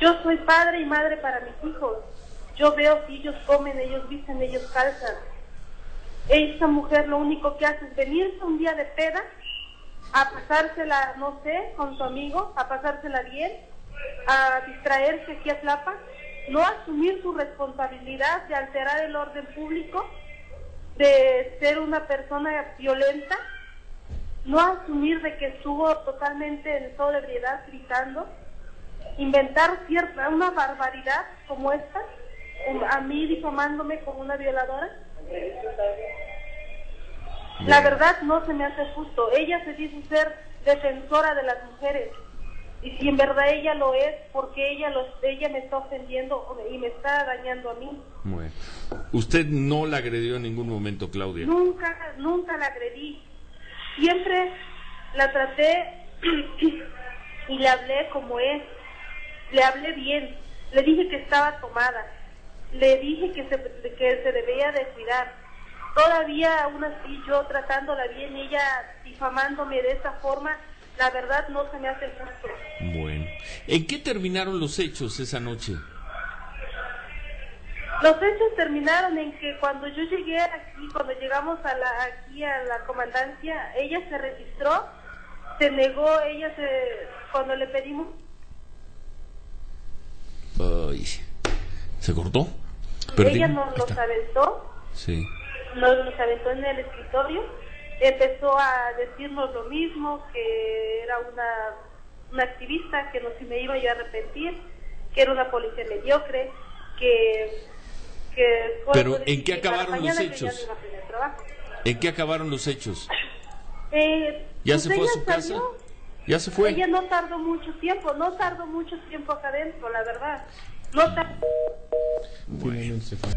Yo soy padre y madre para mis hijos. Yo veo si ellos comen, ellos visten, ellos calzan. Esta mujer lo único que hace es venirse un día de peda, a pasársela, no sé, con su amigo, a pasársela bien, a distraerse aquí a Tlapa, no asumir su responsabilidad de alterar el orden público, de ser una persona violenta, no asumir de que estuvo totalmente en sobriedad gritando, inventar cierta una barbaridad como esta, a mí difamándome como una violadora. La verdad no se me hace justo. Ella se dice ser defensora de las mujeres. Y si en verdad ella lo es, porque ella los, ella me está ofendiendo y me está dañando a mí. Bueno. ¿Usted no la agredió en ningún momento, Claudia? Nunca, nunca la agredí. Siempre la traté y le hablé como es. Le hablé bien. Le dije que estaba tomada. Le dije que se, que se debía de cuidar. Todavía aún así yo tratándola bien y ella difamándome de esa forma, la verdad no se me hace justo. Bueno. ¿En qué terminaron los hechos esa noche? Los hechos terminaron en que cuando yo llegué aquí, cuando llegamos a la, aquí a la comandancia, ella se registró, se negó, ella se, cuando le pedimos... ¿Se cortó? Ella nos los aventó. Sí. Nos los aventó en el escritorio. Empezó a decirnos lo mismo, que era una, una activista, que no si me iba yo a arrepentir, que era una policía mediocre, que pero ¿en qué acabaron los hechos? ¿En qué acabaron los hechos? Eh, ¿Ya pues se fue a su casa? ¿Ya se fue? Ella no tardó mucho tiempo, no tardó mucho tiempo acá adentro, la verdad. No tardó. Bueno, se fue.